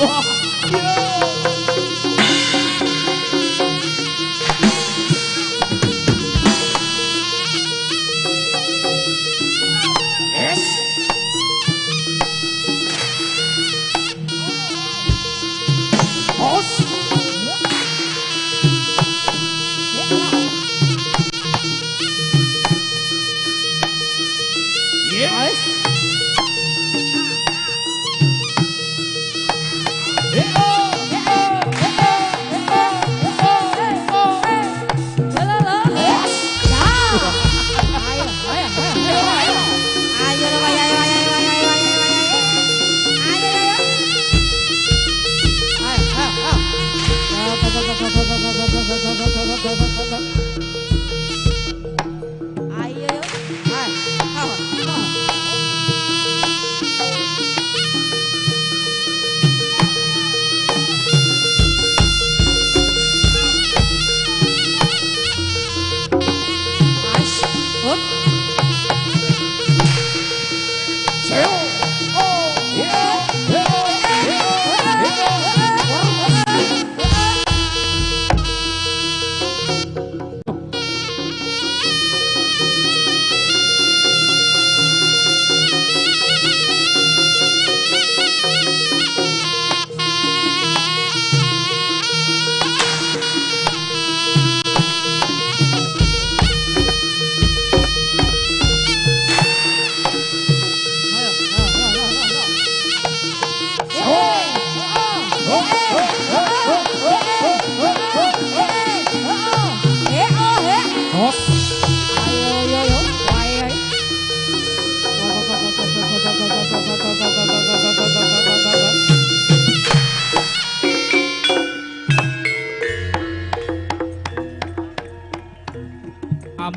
우와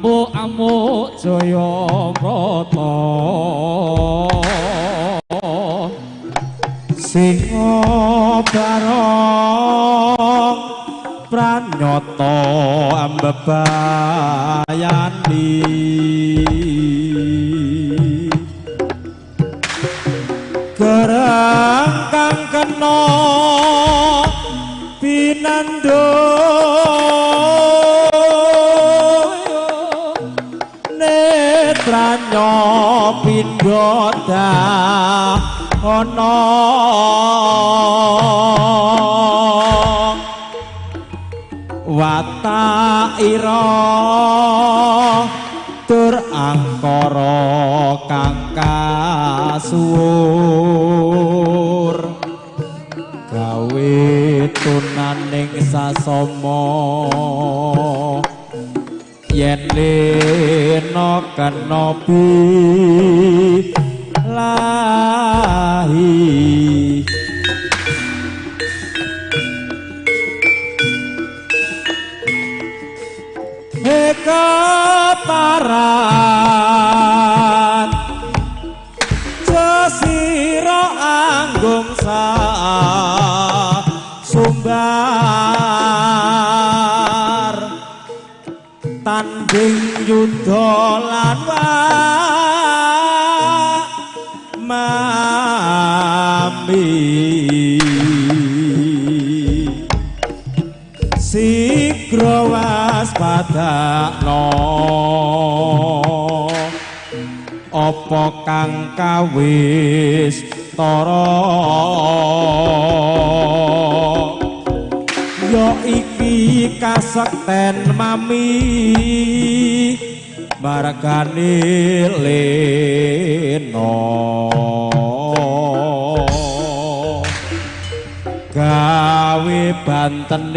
amuk-amuk jaya krata singa barang pranyata ambebayani. Gerang kang kena pinandung kono wata ira tur angkara kang kasuwur. Gawe tunaning sasama. Yen lena kena lahi. Eka paran Jasiro anggung sa sikro waspadakno apa kang kawis tara ya iki kasekten mami margane lena. Banten